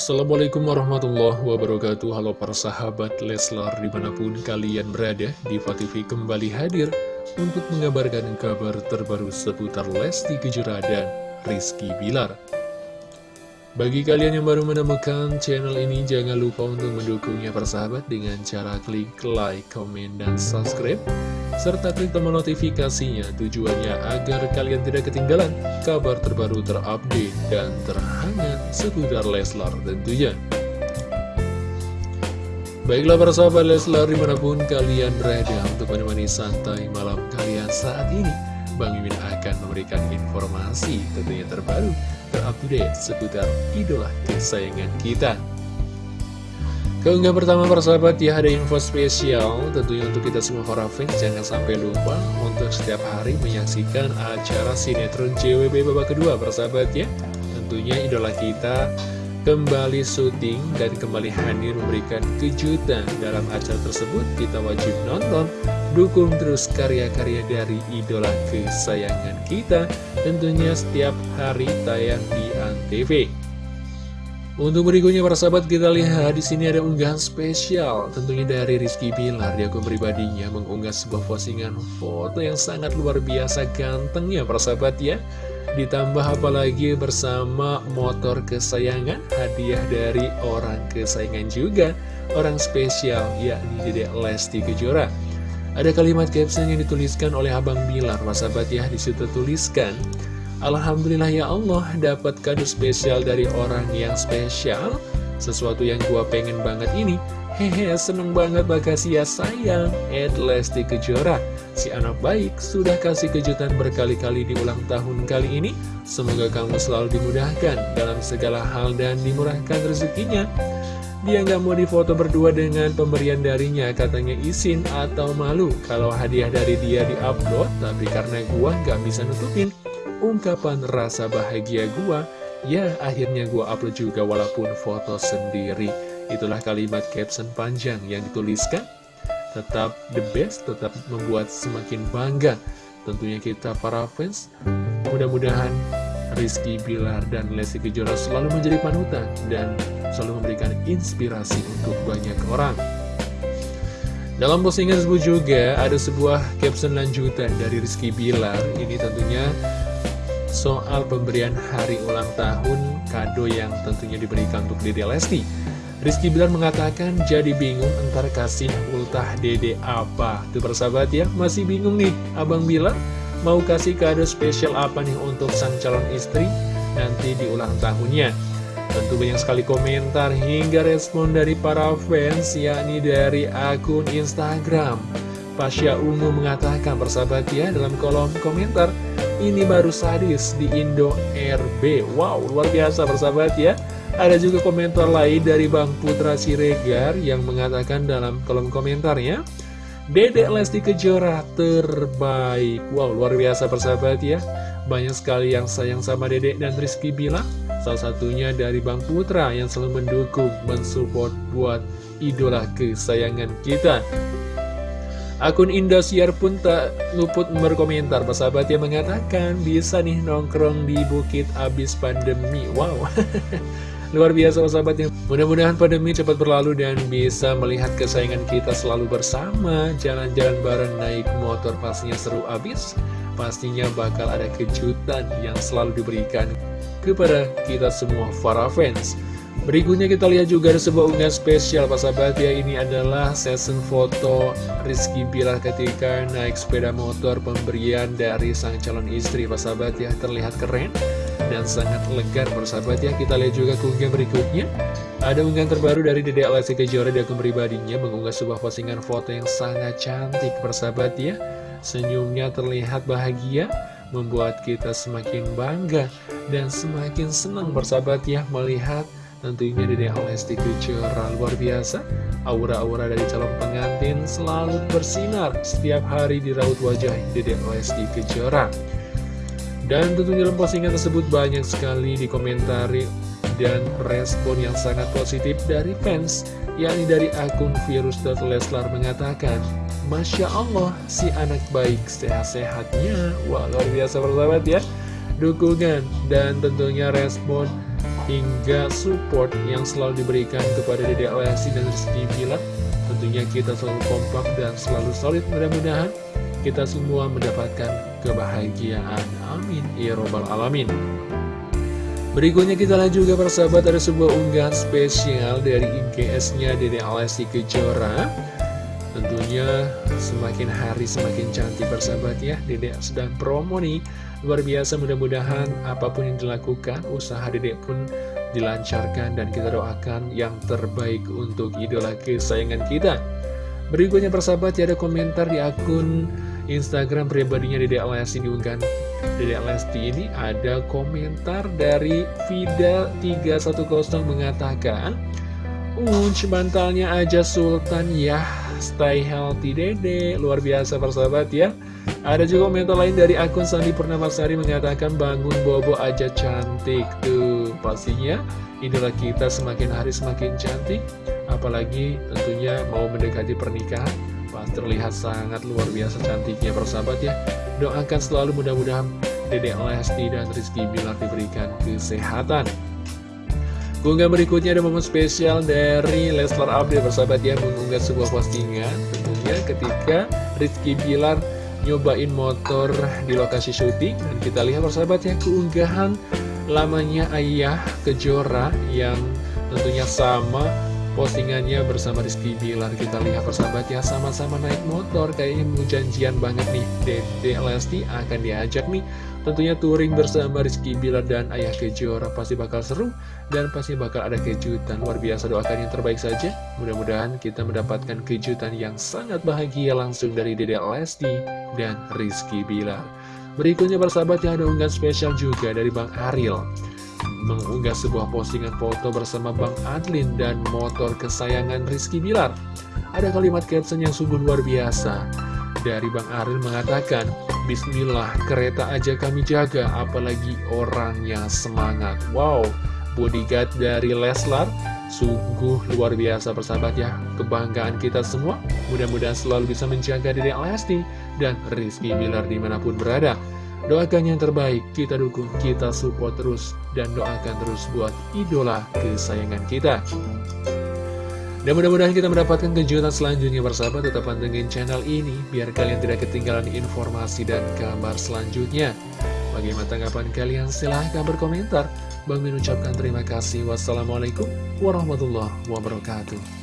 Assalamualaikum warahmatullahi wabarakatuh. Halo para sahabat Leslar di mana pun kalian berada Diva TV kembali hadir Untuk mengabarkan kabar terbaru seputar Lesti Kejora dan Rizky Bilar. Bagi kalian yang baru menemukan channel ini Jangan lupa untuk mendukungnya persahabat Dengan cara klik like, komen, dan subscribe serta klik tombol notifikasinya tujuannya agar kalian tidak ketinggalan kabar terbaru terupdate dan terhangat seputar Leslar tentunya. Baiklah para sahabat Leslar di mana pun kalian berada untuk menemani santai malam kalian saat ini Bang Mimin akan memberikan informasi tentunya terbaru terupdate seputar idola kesayangan kita Keunggahan pertama persahabat ya ada info spesial tentunya untuk kita semua para fans jangan sampai lupa untuk setiap hari menyaksikan acara sinetron JWB babak kedua persahabat ya. Tentunya idola kita kembali syuting dan kembali hadir memberikan kejutan dalam acara tersebut. Kita wajib nonton dukung terus karya-karya dari idola kesayangan kita tentunya setiap hari tayang di ANTV untuk berikutnya para sahabat kita lihat di sini ada unggahan spesial. Tentunya dari Rizky Bilar di akun pribadinya mengunggah sebuah postingan foto yang sangat luar biasa gantengnya para sahabat ya. Ditambah apalagi bersama motor kesayangan hadiah dari orang kesayangan juga. Orang spesial yakni Dede Lesti Kejora. Ada kalimat caption yang dituliskan oleh Abang Bilar para sahabat ya. Di situ tuliskan Alhamdulillah ya Allah dapat kado spesial dari orang yang spesial? Sesuatu yang gua pengen banget ini. Hehe seneng banget makasih ya sayang. Ed Lesti Kejora Si anak baik sudah kasih kejutan berkali-kali di ulang tahun kali ini. Semoga kamu selalu dimudahkan dalam segala hal dan dimurahkan rezekinya. Dia nggak mau difoto berdua dengan pemberian darinya Katanya izin atau malu Kalau hadiah dari dia diupload Tapi karena gua nggak bisa nutupin ungkapan rasa bahagia gua Ya akhirnya gua upload juga walaupun foto sendiri. Itulah kalimat caption panjang yang dituliskan. Tetap the best, tetap membuat semakin bangga Tentunya kita para fans. Mudah-mudahan Rizky Bilar dan Lesti Kejora selalu menjadi panutan Dan selalu memberikan inspirasi untuk banyak orang dalam postingan tersebut juga ada sebuah caption lanjutan dari Rizky Bilar Ini tentunya soal pemberian hari ulang tahun kado yang tentunya diberikan untuk Dede Lesti. Rizky Bilar mengatakan jadi bingung entar kasih ultah Dede apa. Tuh persahabat ya, masih bingung nih Abang Bilar mau kasih kado spesial apa nih untuk sang calon istri nanti di ulang tahunnya. Tentu banyak sekali komentar hingga respon dari para fans yakni dari akun Instagram. Pasya Ungu mengatakan persahabat ya dalam kolom komentar ini baru sadis di Indo RB Wow, luar biasa persahabat ya. Ada juga komentar lain dari Bang Putra Siregar Yang mengatakan dalam kolom komentarnya Dedek Lesti Kejora terbaik. Wow, luar biasa persahabat ya. Banyak sekali yang sayang sama Dedek dan Rizky bilang Salah satunya dari Bang Putra yang selalu mendukung, mensupport buat idola kesayangan kita. Akun Indosiar pun tak luput berkomentar. Persahabat yang mengatakan bisa nih nongkrong di bukit abis pandemi. Wow. Luar biasa sahabat yang mudah-mudahan pandemi cepat berlalu dan bisa melihat kesayangan kita selalu bersama. Jalan-jalan bareng naik motor pastinya seru. Abis Pastinya bakal ada kejutan yang selalu diberikan kepada kita semua para fans. Berikutnya kita lihat juga ada sebuah unggahan spesial Pak sahabat ya Ini adalah session foto Rizky Bilar ketika naik sepeda motor pemberian dari sang calon istri. Pak sahabat ya Terlihat keren dan sangat legar sahabat ya Kita lihat juga keunggahan berikutnya. Ada unggahan terbaru dari Dede Alessi Kejora di pribadinya Mengunggah sebuah postingan foto yang sangat cantik. Sahabat ya Senyumnya terlihat bahagia Membuat kita semakin bangga Dan semakin senang bersahabat ya Melihat Tentunya Dede Lesti Kejora. Luar biasa Aura-aura dari calon pengantin selalu bersinar Setiap hari di raut wajah Dede Lesti Kejora. Dan tentunya dalam postingan tersebut banyak sekali dikomentari Dan respon yang sangat positif dari fans yakni dari akun virus.leslar mengatakan Masya Allah, si anak baik sehat-sehatnya Wah, luar biasa persahabat ya Dukungan dan tentunya respon hingga support yang selalu diberikan kepada Dede Lesti dan Rizky Bilar. Tentunya kita selalu kompak dan selalu solid mudah-mudahan kita semua mendapatkan kebahagiaan. Amin. Ya Robbal Alamin. Berikutnya kita lihat juga persahabat ada sebuah unggahan spesial dari IGS-nya Dede Lesti Kejora. Tentunya semakin hari semakin cantik persahabat ya. Dede sedang promo nih. Luar biasa mudah-mudahan apa pun yang dilakukan Usaha Dede pun dilancarkan dan kita doakan yang terbaik untuk idola kesayangan kita. Berikutnya persahabat ya ada komentar di akun Instagram pribadinya Dede Lesti diunggahan Dede Lesti ini ada komentar dari Vida310 mengatakan Unc bantalnya aja sultan ya Stay healthy dede. Luar biasa persahabat ya. Ada juga komentar lain dari akun Sandi Purnamasari Mengatakan bangun bobo aja cantik Tuh. Pastinya idola kita semakin hari semakin cantik Apalagi tentunya mau mendekati pernikahan Pas terlihat sangat luar biasa cantiknya persahabat ya. Doakan selalu mudah-mudahan Dedek Lesti dan Rizky Bilar diberikan kesehatan. Gunggah berikutnya ada momen spesial dari Leslar Update bersahabat ya mengunggah sebuah postingan. Tentunya ketika Rizky Bilar nyobain motor di lokasi syuting dan kita lihat bersahabat ya keunggahan lamanya Ayah Kejora yang tentunya sama postingannya bersama Rizky Bilar kita lihat persahabat ya sama-sama naik motor kayaknya mau janjian banget nih Dede Lesti akan diajak nih Tentunya touring bersama Rizky Bilar dan Ayah Kejora pasti bakal seru dan pasti bakal ada kejutan. Luar biasa doakan yang terbaik saja. Mudah-mudahan kita mendapatkan kejutan yang sangat bahagia langsung dari Dede Lesti dan Rizky Bilar. Berikutnya persahabat yang ada unggahan spesial juga dari Bang Ariel mengunggah sebuah postingan foto bersama Bang Adlin dan motor kesayangan Rizky Bilar. Ada kalimat caption yang sungguh luar biasa dari Bang Ariel mengatakan, Bismillah, kereta aja kami jaga, apalagi orangnya semangat. Wow, bodyguard dari Leslar, sungguh luar biasa persahabat ya. Kebanggaan kita semua, mudah-mudahan selalu bisa menjaga diri Lesti dan Rizky Bilar di mana pun berada. Doakan yang terbaik, kita dukung, kita support terus, dan doakan terus buat idola kesayangan kita. Dan mudah-mudahan kita mendapatkan kejutan selanjutnya bersahabat Tetap pantengin channel ini Biar kalian tidak ketinggalan informasi dan kabar selanjutnya Bagaimana tanggapan kalian? Silahkan berkomentar. Bang Min ucapkan terima kasih. Wassalamualaikum warahmatullahi wabarakatuh